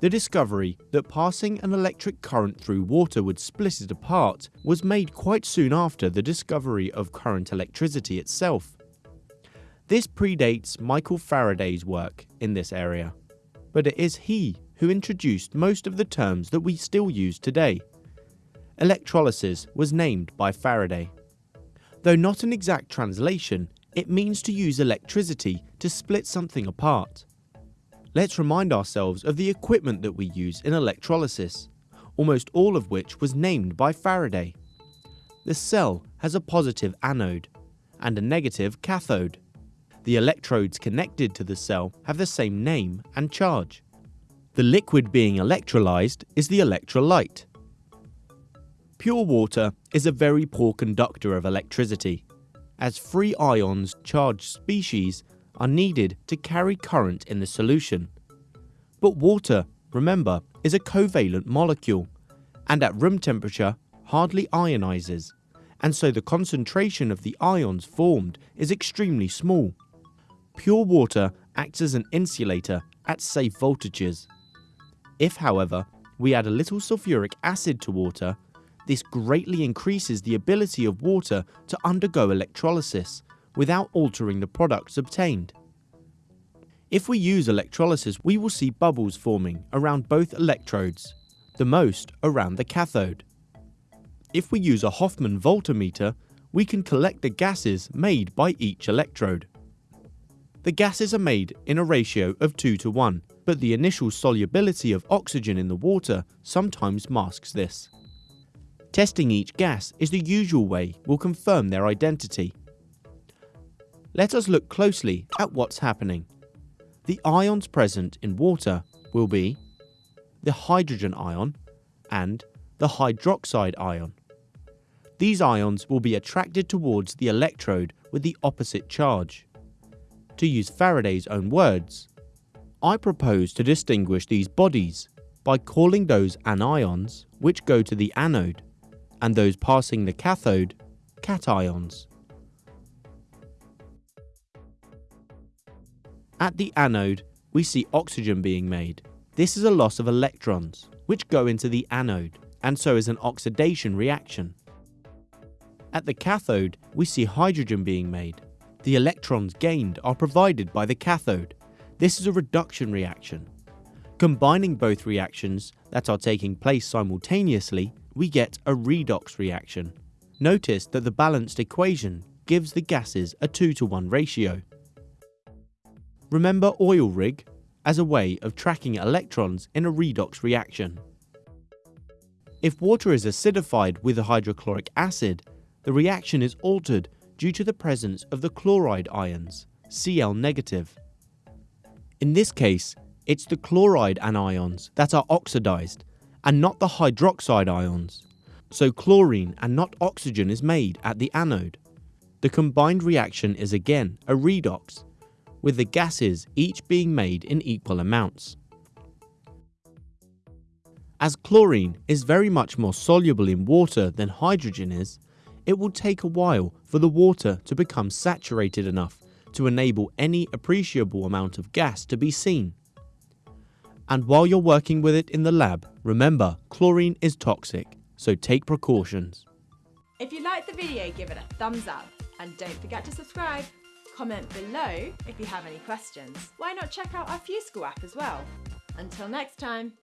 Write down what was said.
The discovery that passing an electric current through water would split it apart was made quite soon after the discovery of current electricity itself. This predates Michael Faraday's work in this area, but it is he who introduced most of the terms that we still use today. Electrolysis was named by Faraday. Though not an exact translation, it means to use electricity to split something apart. Let's remind ourselves of the equipment that we use in electrolysis, almost all of which was named by Faraday. The cell has a positive anode and a negative cathode. The electrodes connected to the cell have the same name and charge. The liquid being electrolyzed is the electrolyte. Pure water is a very poor conductor of electricity, as free ions charged species are needed to carry current in the solution. But water, remember, is a covalent molecule and at room temperature hardly ionizes, and so the concentration of the ions formed is extremely small. Pure water acts as an insulator at safe voltages. If, however, we add a little sulfuric acid to water, this greatly increases the ability of water to undergo electrolysis without altering the products obtained. If we use electrolysis, we will see bubbles forming around both electrodes, the most around the cathode. If we use a Hofmann voltameter, we can collect the gases made by each electrode. The gases are made in a ratio of 2 to 1, but the initial solubility of oxygen in the water sometimes masks this. Testing each gas is the usual way will confirm their identity. Let us look closely at what's happening the ions present in water will be the hydrogen ion and the hydroxide ion. These ions will be attracted towards the electrode with the opposite charge. To use Faraday's own words, I propose to distinguish these bodies by calling those anions which go to the anode and those passing the cathode cations. At the anode, we see oxygen being made. This is a loss of electrons, which go into the anode, and so is an oxidation reaction. At the cathode, we see hydrogen being made. The electrons gained are provided by the cathode. This is a reduction reaction. Combining both reactions that are taking place simultaneously, we get a redox reaction. Notice that the balanced equation gives the gases a 2 to 1 ratio. Remember oil rig as a way of tracking electrons in a redox reaction. If water is acidified with a hydrochloric acid, the reaction is altered due to the presence of the chloride ions, Cl negative. In this case, it's the chloride anions that are oxidized and not the hydroxide ions. So chlorine and not oxygen is made at the anode. The combined reaction is again a redox with the gases each being made in equal amounts. As chlorine is very much more soluble in water than hydrogen is, it will take a while for the water to become saturated enough to enable any appreciable amount of gas to be seen. And while you're working with it in the lab, remember chlorine is toxic, so take precautions. If you liked the video, give it a thumbs up and don't forget to subscribe. Comment below if you have any questions. Why not check out our FuseSchool app as well? Until next time.